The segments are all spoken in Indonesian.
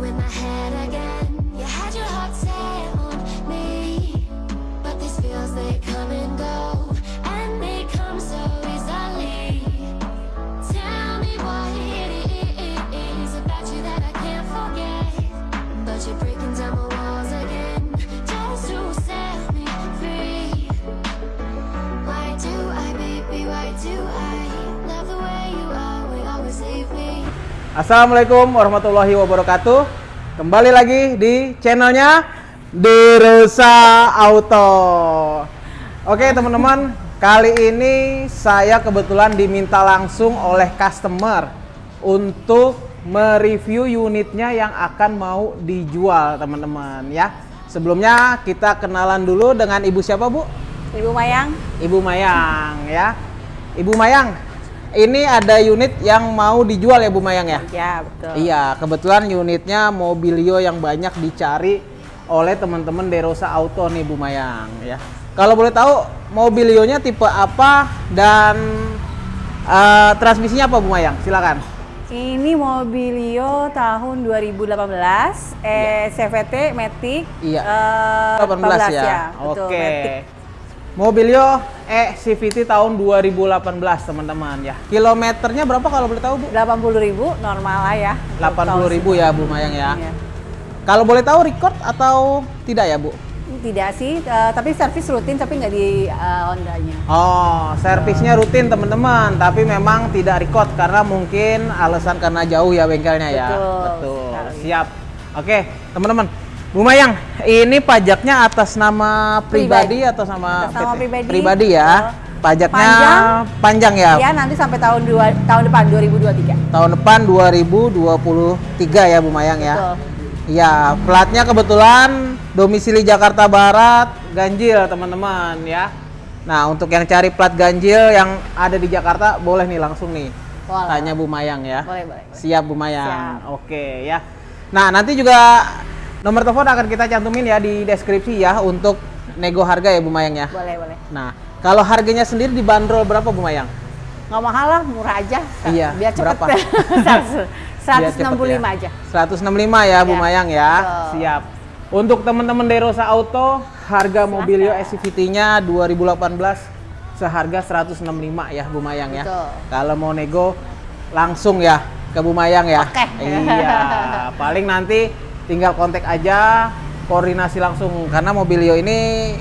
with my head Assalamualaikum warahmatullahi wabarakatuh. Kembali lagi di channelnya Derosa Auto. Oke teman-teman, kali ini saya kebetulan diminta langsung oleh customer untuk mereview unitnya yang akan mau dijual teman-teman ya. Sebelumnya kita kenalan dulu dengan ibu siapa bu? Ibu Mayang, Ibu Mayang ya. Ibu Mayang, ini ada unit yang mau dijual ya Bu Mayang ya? ya betul. Iya, kebetulan unitnya mobilio yang banyak dicari oleh teman-teman Derosa Auto nih Bu Mayang ya. Kalau boleh tahu mobilionya tipe apa dan eh, transmisinya apa Bu Mayang? Silakan. Ini Mobilio tahun 2018, eh CVT Matic. Iya. eh, 18, ya. betul, Oke. Matic. Mobilio E CVT tahun 2018 teman-teman ya. Kilometernya berapa kalau boleh tahu Bu? 80.000 normal lah ya. untuk tahun 80.000 ya Bu Mayang ya. Iya. Kalau boleh tahu record atau tidak ya Bu? Tidak sih, eh, tapi servis rutin tapi nggak di eh, Hondanya. Oh, servisnya rutin teman-teman, tapi memang tidak record karena mungkin alasan karena jauh ya bengkelnya ya. Betul Betul. sekali. Siap. Oke, teman-teman. Bu Mayang, ini pajaknya atas nama pribadi, Pribadi. atau sama Atas nama PT? pribadi. ya. Pajaknya Panjang. panjang ya. Ya nanti sampai tahun dua, tahun depan 2023. Tahun depan 2023 ya Bu Mayang ya. Betul. Iya, platnya kebetulan domisili Jakarta Barat, ganjil teman-teman ya. Nah, untuk yang cari plat ganjil yang ada di Jakarta, boleh nih langsung nih. Boleh. Tanya Bu Mayang ya. Boleh, boleh. Siap Bu Mayang. Siap. Oke ya. Nah, nanti juga nomor telepon akan kita cantumin ya di deskripsi ya untuk nego harga ya Bu Mayang ya. Boleh, boleh. Nah, kalau harganya sendiri dibanderol berapa Bu Mayang? Nggak mahal lah, murah aja. Iya, Biar cepet. berapa? 100, Biar cepet 165 ya. aja. 165 ya Bu Ya, Mayang ya. betul. Siap. Untuk teman-teman Derosa Auto, harga Mobilio SCVT-nya 2018 seharga 165 ya Bu Mayang ya. Betul. Kalau mau nego langsung ya ke Bu Mayang ya. Oke. Iya. Paling nanti tinggal kontak aja, koordinasi langsung karena Mobilio ini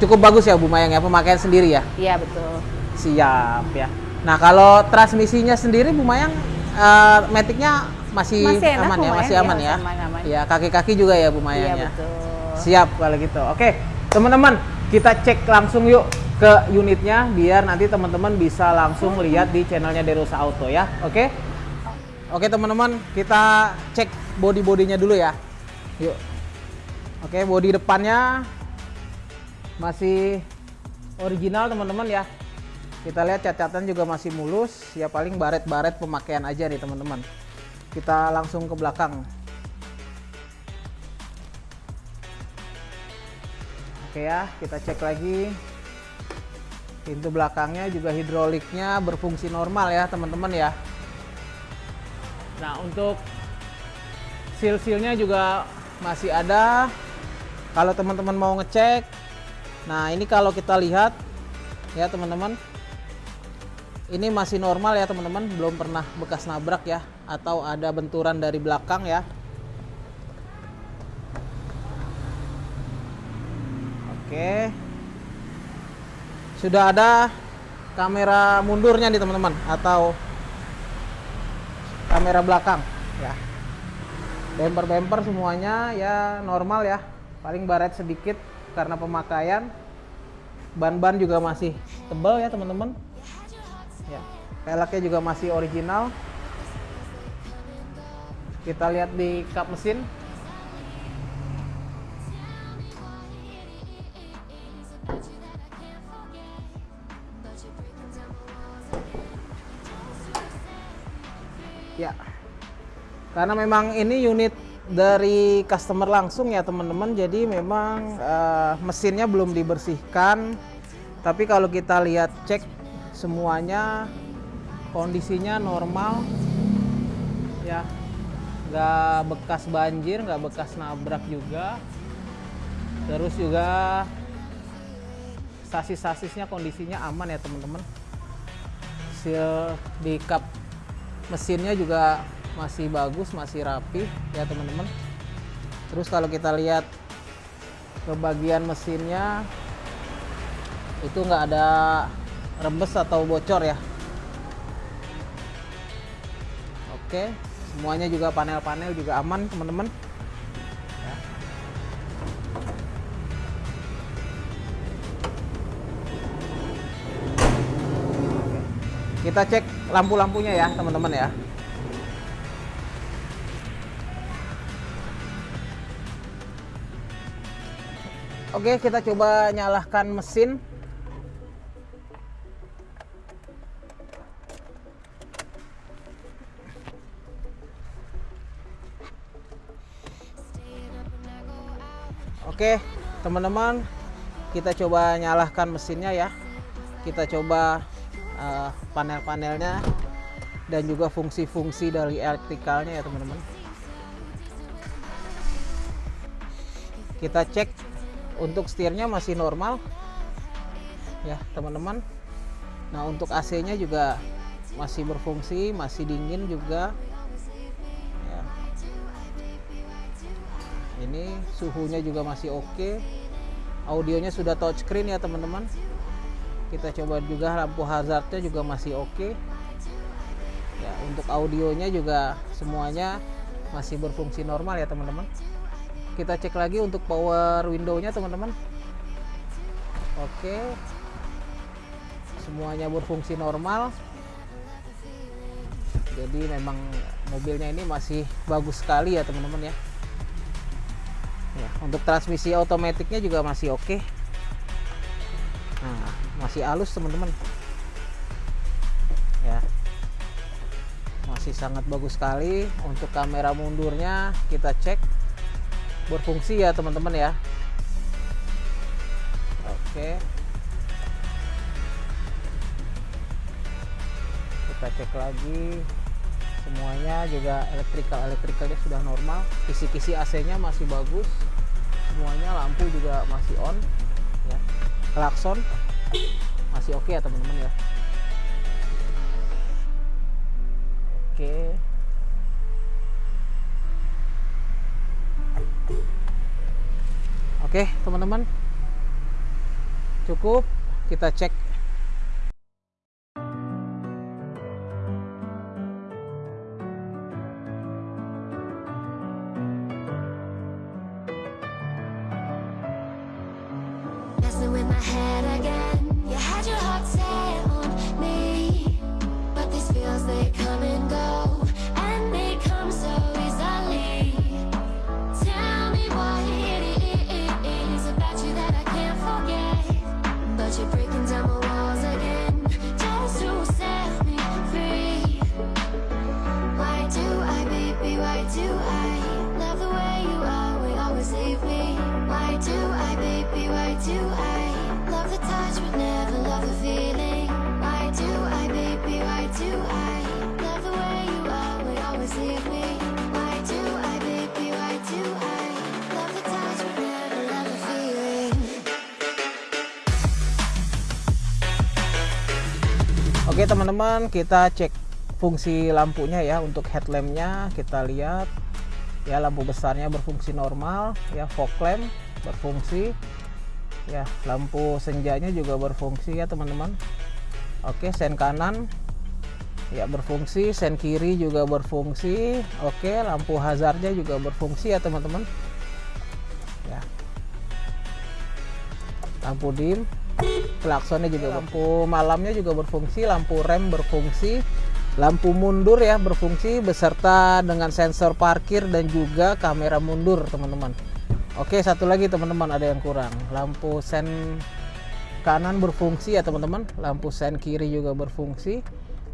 cukup bagus ya Bu Mayang ya pemakaian sendiri ya. Iya, betul. Siap ya. Nah kalau transmisinya sendiri Bu Mayang, eh, metiknya masih, Masih enak, aman ya, masih ya, aman ya. aman, aman. Iya kaki-kaki juga ya Bu Mayang Iya, ya. betul. Siap kalau gitu. Oke teman-teman kita cek langsung yuk ke unitnya biar nanti teman-teman bisa langsung lihat di channelnya Derosa Auto ya. Oke. Oke teman-teman kita cek body bodinya dulu ya. Yuk. Oke body depannya masih original teman-teman ya. Kita lihat catatan juga masih mulus, ya paling baret-baret pemakaian aja nih teman-teman. Kita langsung ke belakang. Oke ya, kita cek lagi. Pintu belakangnya juga hidroliknya berfungsi normal ya teman-teman ya. Nah untuk seal-sealnya juga masih ada. Kalau teman-teman mau ngecek, nah ini kalau kita lihat ya teman-teman, ini masih normal ya teman-teman, belum pernah bekas nabrak ya, atau ada benturan dari belakang ya. Oke, sudah ada kamera mundurnya nih teman-teman, atau kamera belakang ya. Bumper-bumper semuanya ya normal ya, paling baret sedikit karena pemakaian. Ban-ban juga masih tebal ya teman-teman. Ya, peleknya juga masih original. Kita lihat di kap mesin. Ya. Karena memang ini unit dari customer langsung ya teman-teman. Jadi memang eh, mesinnya belum dibersihkan. Tapi kalau kita lihat cek semuanya kondisinya normal. Ya. nggak bekas banjir nggak bekas nabrak juga terus juga sasis-sasisnya kondisinya aman ya teman-teman seal di kap mesinnya juga masih bagus masih rapi ya teman-teman. Terus kalau kita lihat ke bagian mesinnya itu nggak ada rembes atau bocor ya. Oke semuanya juga panel-panel juga aman teman-teman. Kita cek lampu-lampunya ya teman-teman ya Oke, kita coba nyalakan mesin. Oke, teman-teman, kita coba nyalakan mesinnya ya. Kita coba eh, panel-panelnya dan juga fungsi-fungsi dari elektrikalnya ya, teman-teman. Kita cek untuk setirnya masih normal. Ya teman-teman. Nah untuk AC nya juga masih berfungsi masih dingin juga. Ya. ini suhunya juga masih oke. Audionya sudah touchscreen ya teman-teman. Kita coba juga lampu hazardnya juga masih oke. Ya untuk audionya juga semuanya masih berfungsi normal ya teman-teman kita cek lagi untuk power window-nya teman-teman. Oke. Semuanya berfungsi normal. Jadi memang mobilnya ini masih bagus sekali ya teman-teman ya. Ya untuk transmisi otomatiknya juga masih oke. Nah masih halus teman-teman. Ya. Masih sangat bagus sekali. Untuk kamera mundurnya kita cek berfungsi ya teman-teman ya. Oke. Kita cek lagi. Semuanya juga elektrikal elektrikalnya sudah normal. Kisi-kisi AC nya masih bagus. Semuanya lampu juga masih on ya. Klakson masih oke ya teman-teman ya. Oke Oke, teman-teman. Cukup kita cek Oke teman-teman kita cek fungsi lampunya ya untuk headlampnya. Kita lihat ya lampu besarnya berfungsi normal ya fog lamp berfungsi ya lampu senjanya juga berfungsi ya teman-teman. Oke sen kanan ya berfungsi sen kiri juga berfungsi. Oke lampu hazardnya juga berfungsi ya teman-teman. Ya. Lampu dim klaksonnya juga lampu malamnya juga berfungsi lampu rem berfungsi lampu mundur ya berfungsi beserta dengan sensor parkir dan juga kamera mundur teman-teman. Oke satu lagi teman-teman ada yang kurang. Lampu sen kanan berfungsi ya teman-teman. Lampu sen kiri juga berfungsi.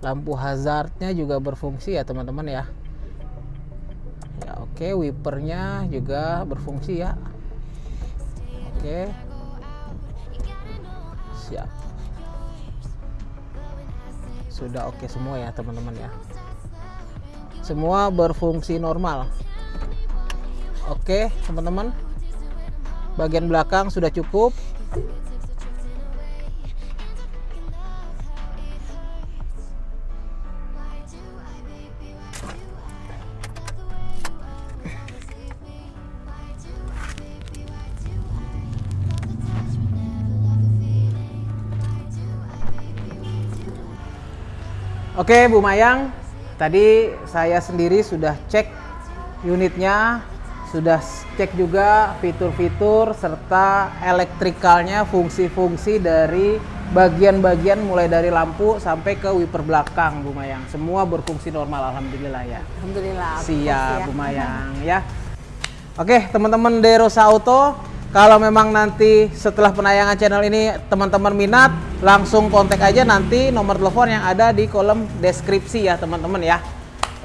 Lampu hazardnya juga berfungsi ya teman-teman ya. Ya oke wipernya juga berfungsi ya. Oke siap sudah oke semua ya teman-teman ya. Semua berfungsi normal. Oke teman-teman. Bagian belakang sudah cukup Oke Bu Mayang, tadi saya sendiri sudah cek unitnya, sudah cek juga fitur-fitur serta elektrikalnya, fungsi-fungsi dari bagian-bagian mulai dari lampu sampai ke wiper belakang Bu Mayang. Semua berfungsi normal Alhamdulillah ya. Alhamdulillah. Siap ya. Bu Mayang ya. Oke teman-teman Derosa Auto, kalau memang nanti setelah penayangan channel ini teman-teman minat, langsung kontak aja nanti nomor telepon yang ada di kolom deskripsi ya teman-teman ya.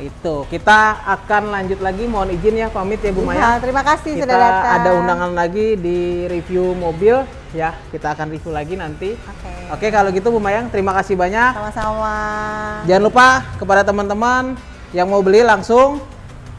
Itu kita akan lanjut lagi, mohon izin ya pamit ya Bu Maya. Ya, terima kasih Kita sudah datang. ada undangan lagi di review mobil ya. Kita akan review lagi nanti. Oke. Oke kalau gitu Bu Mayang, terima kasih banyak. Sama-sama. Jangan lupa kepada teman-teman yang mau beli langsung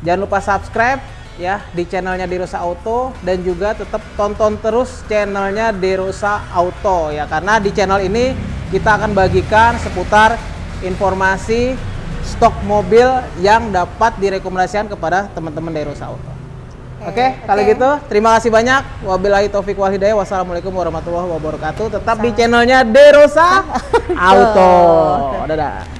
jangan lupa subscribe ya di channelnya Derosa Auto dan juga tetap tonton terus channelnya Derosa Auto ya karena di channel ini kita akan bagikan seputar informasi stok mobil yang dapat direkomendasikan kepada teman-teman Derosa Auto. Oke, Oke, kalau oke. gitu terima kasih banyak. Wabillahi taufik wal hidayah. Wassalamualaikum warahmatullahi wabarakatuh. Tetap di channelnya Derosa Auto. Dadah.